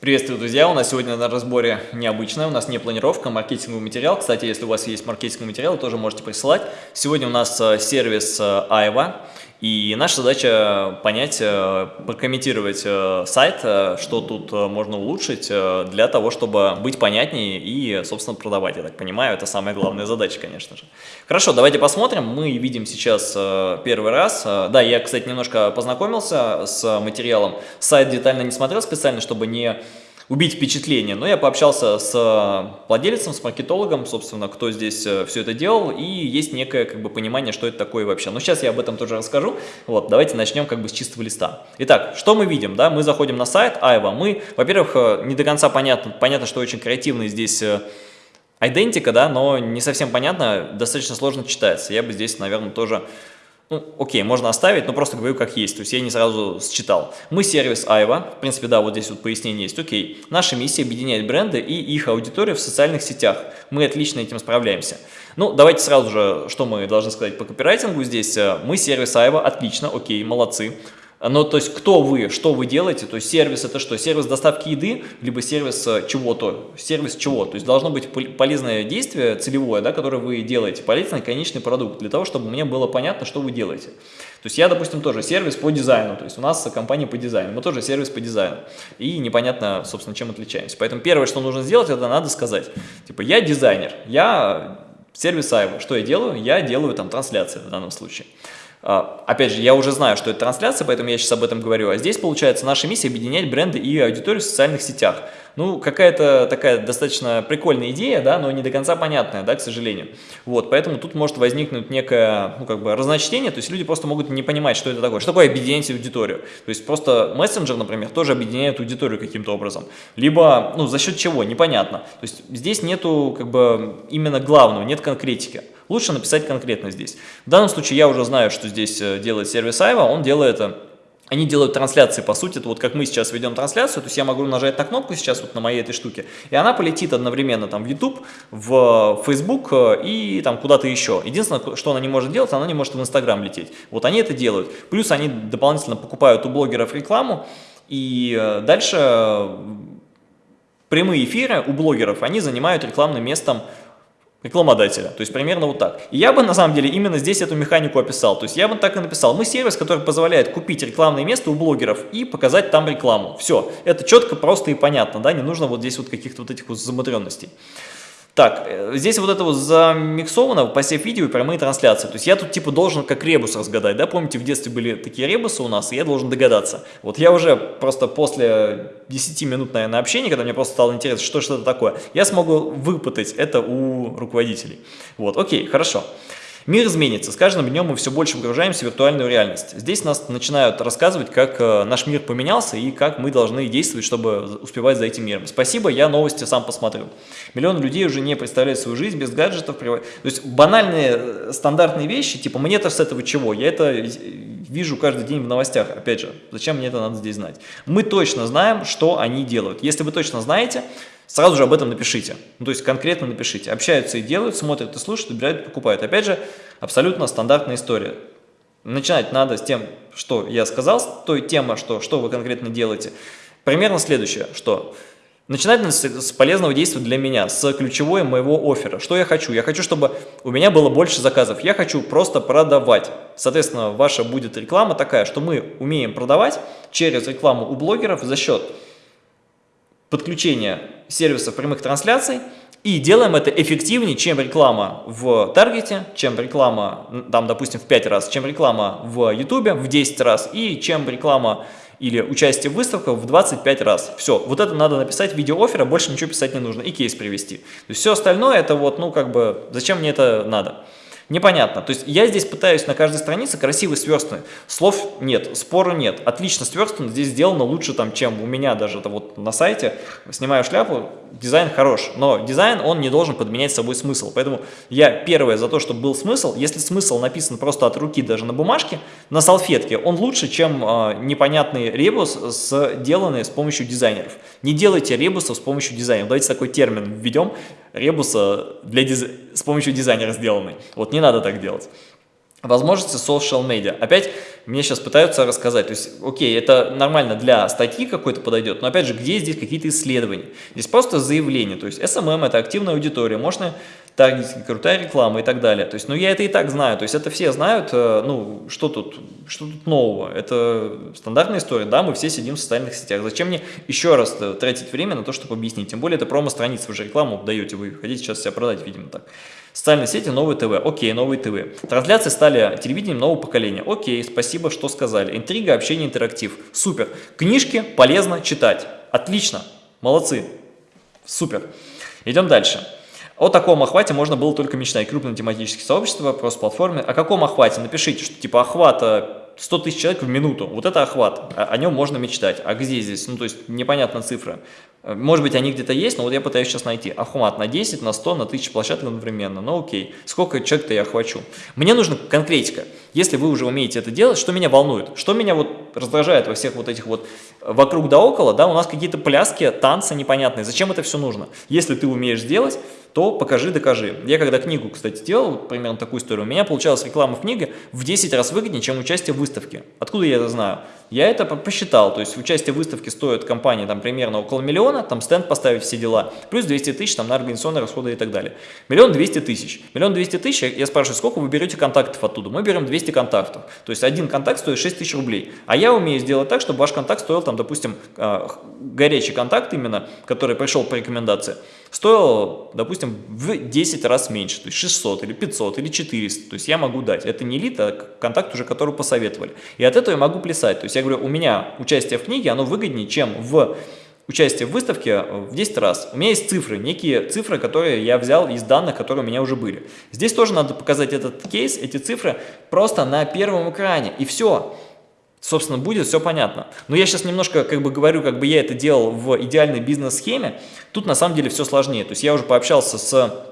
Приветствую, друзья! У нас сегодня на разборе необычная, у нас не планировка, а маркетинговый материал. Кстати, если у вас есть маркетинговый материал, тоже можете присылать. Сегодня у нас э, сервис э, Айва. И наша задача понять, э, прокомментировать э, сайт, э, что тут можно улучшить для того, чтобы быть понятнее и, собственно, продавать. Я так понимаю, это самая главная задача, конечно же. Хорошо, давайте посмотрим. Мы видим сейчас первый раз. Да, я, кстати, немножко познакомился с материалом. Сайт детально не смотрел специально, чтобы не убить впечатление. Но я пообщался с э, владельцем, с маркетологом, собственно, кто здесь э, все это делал, и есть некое как бы понимание, что это такое вообще. Но сейчас я об этом тоже расскажу. Вот, давайте начнем как бы с чистого листа. Итак, что мы видим? Да? Мы заходим на сайт Айва. Мы, во-первых, э, не до конца понятно, понятно, что очень креативный здесь идентика, да, но не совсем понятно, достаточно сложно читается. Я бы здесь, наверное, тоже ну, окей, можно оставить, но просто говорю как есть, то есть я не сразу считал. Мы сервис Айва, в принципе, да, вот здесь вот пояснение есть, окей. Наша миссия объединять бренды и их аудиторию в социальных сетях. Мы отлично этим справляемся. Ну, давайте сразу же, что мы должны сказать по копирайтингу здесь. Мы сервис Айва, отлично, окей, молодцы. Но то есть кто вы, что вы делаете, то есть сервис это что? Сервис доставки еды, либо сервис э, чего-то, сервис чего? То есть должно быть полезное действие целевое, да, которое вы делаете, полезный конечный продукт, для того, чтобы мне было понятно, что вы делаете. То есть я, допустим, тоже сервис по дизайну, то есть у нас компания по дизайну, мы тоже сервис по дизайну. И непонятно, собственно, чем отличаемся. Поэтому первое, что нужно сделать, это надо сказать, типа, я дизайнер, я сервис Айва, что я делаю? Я делаю там трансляции в данном случае. А, опять же, я уже знаю, что это трансляция, поэтому я сейчас об этом говорю. А здесь, получается, наша миссия объединять бренды и аудиторию в социальных сетях. Ну, какая-то такая достаточно прикольная идея, да, но не до конца понятная, да, к сожалению. Вот, поэтому тут может возникнуть некое, ну, как бы, разночтение, то есть люди просто могут не понимать, что это такое. Что такое объединять аудиторию? То есть просто мессенджер, например, тоже объединяет аудиторию каким-то образом. Либо, ну, за счет чего, непонятно. То есть здесь нету, как бы, именно главного, нет конкретики. Лучше написать конкретно здесь. В данном случае я уже знаю, что здесь э, делает сервис Айва, он делает это они делают трансляции, по сути, это вот как мы сейчас ведем трансляцию, то есть я могу нажать на кнопку сейчас вот на моей этой штуке, и она полетит одновременно там в YouTube, в Facebook э, и там куда-то еще. Единственное, что она не может делать, она не может в Instagram лететь. Вот они это делают. Плюс они дополнительно покупают у блогеров рекламу, и э, дальше э, прямые эфиры у блогеров, они занимают рекламным местом рекламодателя. То есть примерно вот так. И я бы на самом деле именно здесь эту механику описал. То есть я бы так и написал. Мы сервис, который позволяет купить рекламное место у блогеров и показать там рекламу. Все. Это четко, просто и понятно. Да? Не нужно вот здесь вот каких-то вот этих вот замудренностей. Так, э, здесь вот это вот замиксовано, посев видео и прямые трансляции. То есть я тут типа должен как ребус разгадать, да? Помните, в детстве были такие ребусы у нас, и я должен догадаться. Вот я уже просто после 10 минут, наверное, общения, когда мне просто стало интересно, что что-то такое, я смогу выпытать это у руководителей. Вот, окей, хорошо. Хорошо. Мир изменится. С каждым днем мы все больше погружаемся в виртуальную реальность. Здесь нас начинают рассказывать, как э, наш мир поменялся и как мы должны действовать, чтобы успевать за этим миром. Спасибо, я новости сам посмотрю. Миллионы людей уже не представляют свою жизнь без гаджетов. То есть банальные э, стандартные вещи, типа мне-то с этого чего? Я это вижу каждый день в новостях. Опять же, зачем мне это надо здесь знать? Мы точно знаем, что они делают. Если вы точно знаете, сразу же об этом напишите. Ну, то есть конкретно напишите. Общаются и делают, смотрят и слушают, выбирают, покупают. Опять же, абсолютно стандартная история. Начинать надо с тем, что я сказал, с той темы, что, что вы конкретно делаете. Примерно следующее, что начинать с, с полезного действия для меня, с ключевой моего оффера. Что я хочу? Я хочу, чтобы у меня было больше заказов. Я хочу просто продавать. Соответственно, ваша будет реклама такая, что мы умеем продавать через рекламу у блогеров за счет подключения сервисов прямых трансляций и делаем это эффективнее, чем реклама в Таргете, чем реклама, там, допустим, в 5 раз, чем реклама в Ютубе в 10 раз и чем реклама или участие в выставках в 25 раз. Все, вот это надо написать в виде оффера, больше ничего писать не нужно и кейс привести. То есть все остальное это вот, ну как бы, зачем мне это надо? Непонятно. То есть я здесь пытаюсь на каждой странице красиво сверстаны. Слов нет, спора нет. Отлично сверстано, здесь сделано лучше, там, чем у меня даже это вот на сайте. Снимаю шляпу, дизайн хорош. Но дизайн, он не должен подменять собой смысл. Поэтому я первое за то, чтобы был смысл. Если смысл написан просто от руки даже на бумажке, на салфетке, он лучше, чем э, непонятный ребус, сделанный с помощью дизайнеров. Не делайте ребусов с помощью дизайнеров. Давайте такой термин введем. Ребуса для диз... с помощью дизайнера сделанный. Вот не надо так делать. Возможности social media. Опять мне сейчас пытаются рассказать, то есть, окей, это нормально для статьи какой-то подойдет, но опять же, где здесь какие-то исследования? Здесь просто заявление, то есть SMM это активная аудитория, можно таргетинг, крутая реклама и так далее. То есть, ну я это и так знаю, то есть это все знают, э, ну что тут, что тут нового, это стандартная история, да, мы все сидим в социальных сетях, зачем мне еще раз э, тратить время на то, чтобы объяснить, тем более это промо-страница, вы же рекламу даете, вы хотите сейчас себя продать, видимо так. Социальные сети, новые ТВ. Окей, новые ТВ. Трансляции стали телевидением нового поколения. Окей, спасибо, что сказали. Интрига, общение, интерактив. Супер. Книжки полезно читать. Отлично. Молодцы. Супер. Идем дальше. О таком охвате можно было только мечтать. Крупные тематические сообщества, просто платформы. О каком охвате? Напишите, что типа охвата 100 тысяч человек в минуту. Вот это охват, о, о нем можно мечтать. А где здесь? Ну, то есть, непонятна цифра. Э, может быть, они где-то есть, но вот я пытаюсь сейчас найти. Охват на 10, на 100, на 1000 площадок одновременно. Ну, окей. Сколько человек-то я охвачу? Мне нужна конкретика. Если вы уже умеете это делать, что меня волнует? Что меня вот раздражает во всех вот этих вот э, вокруг да около, да, у нас какие-то пляски, танцы непонятные. Зачем это все нужно? Если ты умеешь сделать, то покажи, докажи. Я когда книгу, кстати, делал, примерно такую историю, у меня получалась реклама в книге в 10 раз выгоднее, чем участие в выставке. Откуда я это знаю? Я это посчитал, то есть участие в выставке стоит компании там примерно около миллиона, там стенд поставить, все дела, плюс 200 тысяч там на организационные расходы и так далее. Миллион двести тысяч. Миллион двести тысяч, я спрашиваю, сколько вы берете контактов оттуда? Мы берем 200 контактов, то есть один контакт стоит 6 тысяч рублей. А я умею сделать так, чтобы ваш контакт стоил там, допустим, а, горячий контакт именно, который пришел по рекомендации, стоил, допустим, в 10 раз меньше, то есть 600 или 500 или 400, то есть я могу дать. Это не лид, а контакт уже, который посоветовали. И от этого я могу плясать. То есть я говорю, у меня участие в книге, оно выгоднее, чем в участие в выставке в 10 раз. У меня есть цифры, некие цифры, которые я взял из данных, которые у меня уже были. Здесь тоже надо показать этот кейс, эти цифры просто на первом экране, и все. Собственно, будет все понятно. Но я сейчас немножко как бы говорю, как бы я это делал в идеальной бизнес-схеме. Тут на самом деле все сложнее. То есть я уже пообщался с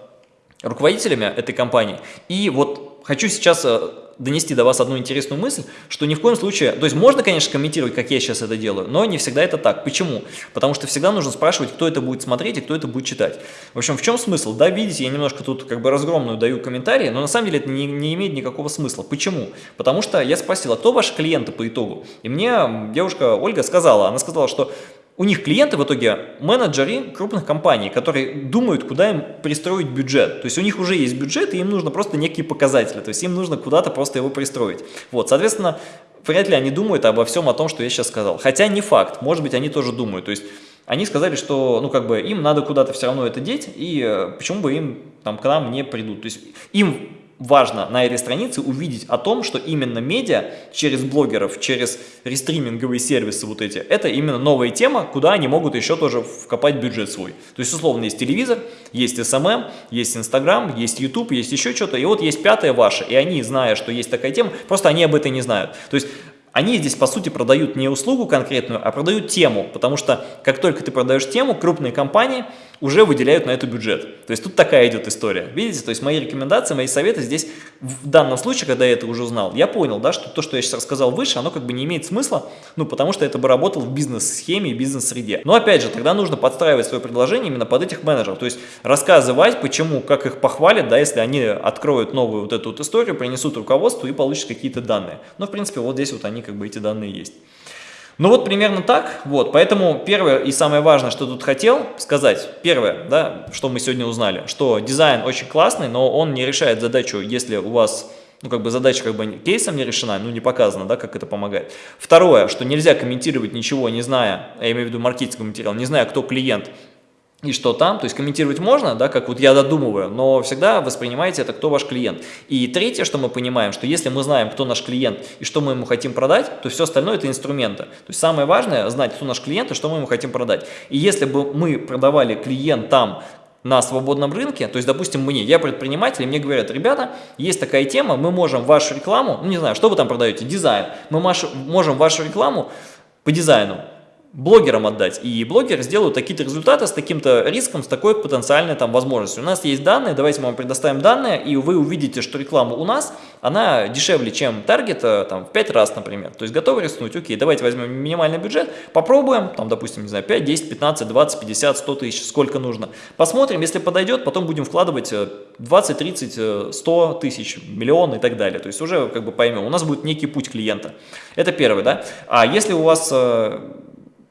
руководителями этой компании. И вот хочу сейчас э, донести до вас одну интересную мысль, что ни в коем случае, то есть можно, конечно, комментировать, как я сейчас это делаю, но не всегда это так. Почему? Потому что всегда нужно спрашивать, кто это будет смотреть и кто это будет читать. В общем, в чем смысл? Да, видите, я немножко тут как бы разгромную даю комментарии, но на самом деле это не, не имеет никакого смысла. Почему? Потому что я спросил, а кто ваши клиенты по итогу? И мне девушка Ольга сказала, она сказала, что у них клиенты в итоге менеджеры крупных компаний, которые думают, куда им пристроить бюджет. То есть у них уже есть бюджет, и им нужно просто некие показатели. То есть им нужно куда-то просто его пристроить. Вот, соответственно, вряд ли они думают обо всем о том, что я сейчас сказал. Хотя не факт, может быть, они тоже думают. То есть они сказали, что ну как бы им надо куда-то все равно это деть, и э, почему бы им там к нам не придут. То есть им важно на этой странице увидеть о том, что именно медиа через блогеров, через рестриминговые сервисы вот эти, это именно новая тема, куда они могут еще тоже вкопать бюджет свой. То есть, условно, есть телевизор, есть SMM, есть Instagram, есть YouTube, есть еще что-то, и вот есть пятое ваше, и они, зная, что есть такая тема, просто они об этом не знают. То есть, они здесь, по сути, продают не услугу конкретную, а продают тему, потому что как только ты продаешь тему, крупные компании – уже выделяют на это бюджет. То есть тут такая идет история. Видите, то есть мои рекомендации, мои советы здесь в данном случае, когда я это уже узнал, я понял, да, что то, что я сейчас рассказал выше, оно как бы не имеет смысла, ну, потому что это бы работало в бизнес-схеме и бизнес-среде. Но опять же, тогда нужно подстраивать свое предложение именно под этих менеджеров, то есть рассказывать, почему, как их похвалят, да, если они откроют новую вот эту вот историю, принесут руководству и получат какие-то данные. Но, в принципе, вот здесь вот они как бы эти данные есть. Ну вот примерно так, вот, поэтому первое и самое важное, что тут хотел сказать, первое, да, что мы сегодня узнали, что дизайн очень классный, но он не решает задачу, если у вас, ну как бы задача как бы кейсом не решена, ну не показано, да, как это помогает. Второе, что нельзя комментировать ничего, не зная, я имею в виду маркетинговый материал, не зная, кто клиент, и что там, то есть комментировать можно, да, как вот я додумываю, но всегда воспринимайте это, кто ваш клиент. И третье, что мы понимаем, что если мы знаем, кто наш клиент и что мы ему хотим продать, то все остальное это инструменты. То есть самое важное знать, кто наш клиент и что мы ему хотим продать. И если бы мы продавали клиентам на свободном рынке, то есть, допустим, мне, я предприниматель, и мне говорят, ребята, есть такая тема, мы можем вашу рекламу, ну не знаю, что вы там продаете, дизайн, мы можем вашу рекламу по дизайну блогерам отдать. И блогеры сделают такие-то результаты с таким-то риском, с такой потенциальной там возможностью. У нас есть данные, давайте мы вам предоставим данные, и вы увидите, что реклама у нас, она дешевле, чем таргет, э, там, в 5 раз, например. То есть готовы рискнуть? Окей, давайте возьмем минимальный бюджет, попробуем, там, допустим, не знаю, 5, 10, 15, 20, 50, 100 тысяч, сколько нужно. Посмотрим, если подойдет, потом будем вкладывать 20, 30, 100 тысяч, миллион и так далее. То есть уже как бы поймем, у нас будет некий путь клиента. Это первый, да. А если у вас э,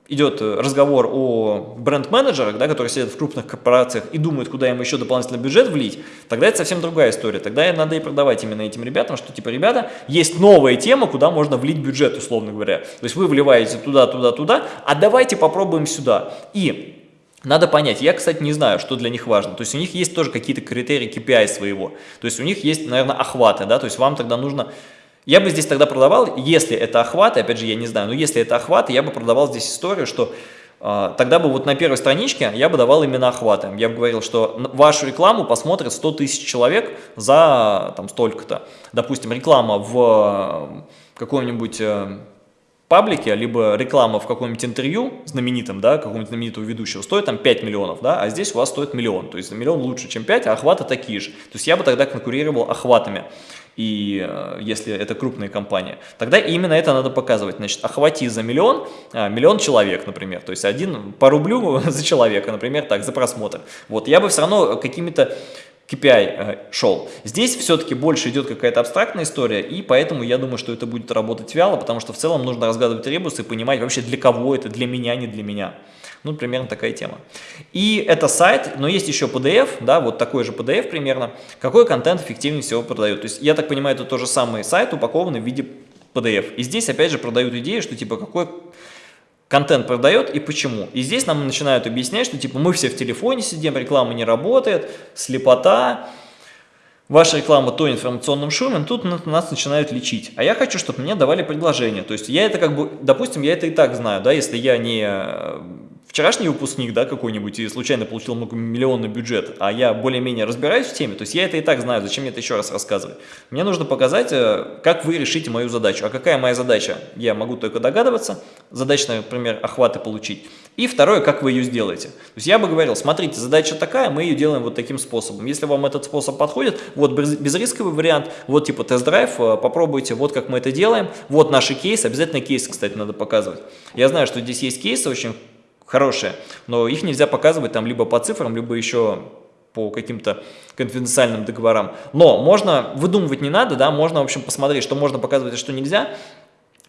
идет э, разговор о бренд-менеджерах, да, которые сидят в крупных корпорациях и думают, куда им еще дополнительный бюджет влить, тогда это совсем другая история. Тогда надо и продавать именно этим ребятам, что типа, ребята, есть новая тема, куда можно влить бюджет, условно говоря. То есть вы вливаете туда, туда, туда, а давайте попробуем сюда. И надо понять, я, кстати, не знаю, что для них важно. То есть у них есть тоже какие-то критерии KPI своего. То есть у них есть, наверное, охваты, да, то есть вам тогда нужно я бы здесь тогда продавал, если это охваты, опять же, я не знаю, но если это охваты, я бы продавал здесь историю, что э, тогда бы вот на первой страничке я бы давал именно охваты. Я бы говорил, что вашу рекламу посмотрит 100 тысяч человек за там столько-то. Допустим, реклама в каком-нибудь... Паблике, либо реклама в каком-нибудь интервью знаменитом, да, какого-нибудь знаменитого ведущего, стоит там 5 миллионов, да, а здесь у вас стоит миллион. То есть миллион лучше, чем 5, а охваты такие же. То есть я бы тогда конкурировал охватами и э, если это крупная компания, тогда именно это надо показывать. Значит, охвати за миллион, а, миллион человек, например, то есть один по рублю за человека, например, так, за просмотр. Вот, я бы все равно какими-то KPI э, шел. Здесь все-таки больше идет какая-то абстрактная история, и поэтому я думаю, что это будет работать вяло, потому что в целом нужно разгадывать ребусы и понимать вообще для кого это, для меня, не для меня. Ну, примерно такая тема. И это сайт, но есть еще PDF, да, вот такой же PDF примерно. Какой контент эффективнее всего продает? То есть, я так понимаю, это тот же самый сайт, упакованный в виде PDF. И здесь, опять же, продают идею, что, типа, какой контент продает и почему. И здесь нам начинают объяснять, что, типа, мы все в телефоне сидим, реклама не работает, слепота, ваша реклама то информационным шумом, тут нас начинают лечить. А я хочу, чтобы мне давали предложение. То есть я это как бы, допустим, я это и так знаю, да, если я не вчерашний выпускник, да, какой-нибудь, и случайно получил многомиллионный бюджет, а я более-менее разбираюсь в теме, то есть я это и так знаю, зачем мне это еще раз рассказывать? Мне нужно показать, э, как вы решите мою задачу. А какая моя задача? Я могу только догадываться, задача, например, охваты получить. И второе, как вы ее сделаете. То есть я бы говорил, смотрите, задача такая, мы ее делаем вот таким способом. Если вам этот способ подходит, вот безрисковый вариант, вот типа тест-драйв, э, попробуйте, вот как мы это делаем, вот наши кейсы, обязательно кейсы, кстати, надо показывать. Я знаю, что здесь есть кейсы очень хорошие, но их нельзя показывать там либо по цифрам, либо еще по каким-то конфиденциальным договорам. Но можно, выдумывать не надо, да, можно, в общем, посмотреть, что можно показывать, а что нельзя.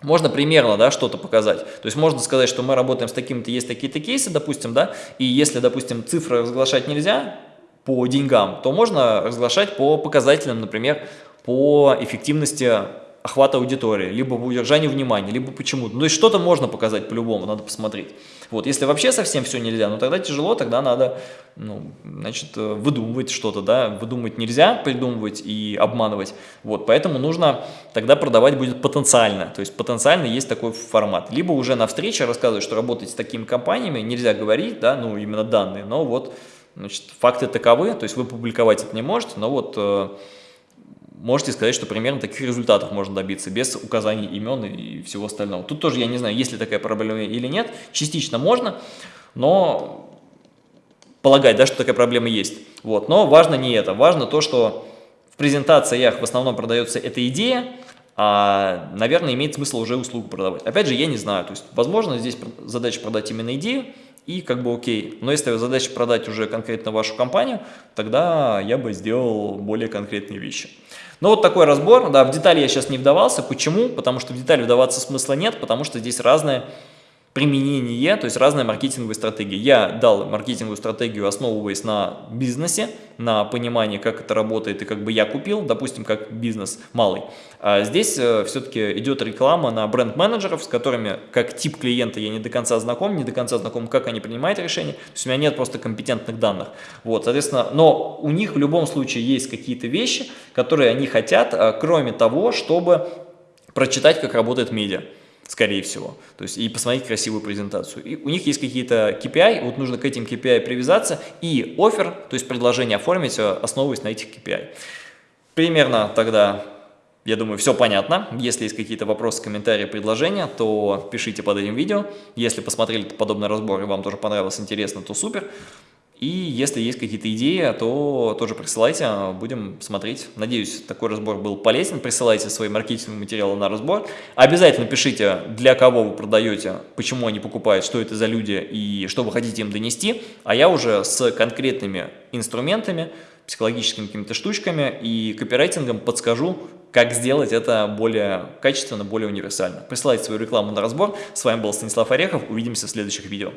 Можно примерно, да, что-то показать. То есть можно сказать, что мы работаем с такими-то, есть такие-то кейсы, допустим, да, и если, допустим, цифры разглашать нельзя по деньгам, то можно разглашать по показателям, например, по эффективности охвата аудитории, либо по удержанию внимания, либо почему-то. Ну, есть что-то можно показать по-любому, надо посмотреть. Вот, если вообще совсем все нельзя, ну тогда тяжело, тогда надо, ну, значит, э, выдумывать что-то, да, выдумывать нельзя, придумывать и обманывать. Вот, поэтому нужно тогда продавать будет потенциально, то есть потенциально есть такой формат. Либо уже на встрече рассказывать, что работать с такими компаниями, нельзя говорить, да, ну, именно данные, но вот, значит, факты таковы, то есть вы публиковать это не можете, но вот э, можете сказать, что примерно таких результатов можно добиться, без указаний имен и всего остального. Тут тоже я не знаю, есть ли такая проблема или нет. Частично можно, но полагать, да, что такая проблема есть. Вот. Но важно не это, важно то, что в презентациях в основном продается эта идея, а, наверное, имеет смысл уже услугу продавать. Опять же, я не знаю, то есть, возможно, здесь задача продать именно идею, и как бы окей. Но если задача продать уже конкретно вашу компанию, тогда я бы сделал более конкретные вещи. Ну вот такой разбор, да, в детали я сейчас не вдавался. Почему? Потому что в детали вдаваться смысла нет, потому что здесь разные применение, то есть разные маркетинговые стратегии. Я дал маркетинговую стратегию, основываясь на бизнесе, на понимании, как это работает и как бы я купил, допустим, как бизнес малый. А здесь э, все-таки идет реклама на бренд-менеджеров, с которыми как тип клиента я не до конца знаком, не до конца знаком, как они принимают решения, то есть у меня нет просто компетентных данных. Вот, соответственно, но у них в любом случае есть какие-то вещи, которые они хотят, а, кроме того, чтобы прочитать, как работает медиа скорее всего. То есть и посмотреть красивую презентацию. И у них есть какие-то KPI, вот нужно к этим KPI привязаться и офер, то есть предложение оформить, э, основываясь на этих KPI. Примерно тогда я думаю, все понятно. Если есть какие-то вопросы, комментарии, предложения, то пишите под этим видео. Если посмотрели подобный разбор и вам тоже понравилось, интересно, то супер. И если есть какие-то идеи, то тоже присылайте, будем смотреть. Надеюсь, такой разбор был полезен. Присылайте свои маркетинговые материалы на разбор. Обязательно пишите, для кого вы продаете, почему они покупают, что это за люди и что вы хотите им донести. А я уже с конкретными инструментами, психологическими какими-то штучками и копирайтингом подскажу, как сделать это более качественно, более универсально. Присылайте свою рекламу на разбор. С вами был Станислав Орехов. Увидимся в следующих видео.